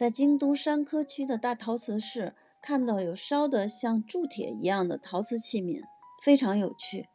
在京都山科区的大陶瓷室看到有烧的像铸铁一样的陶瓷器皿非常有趣。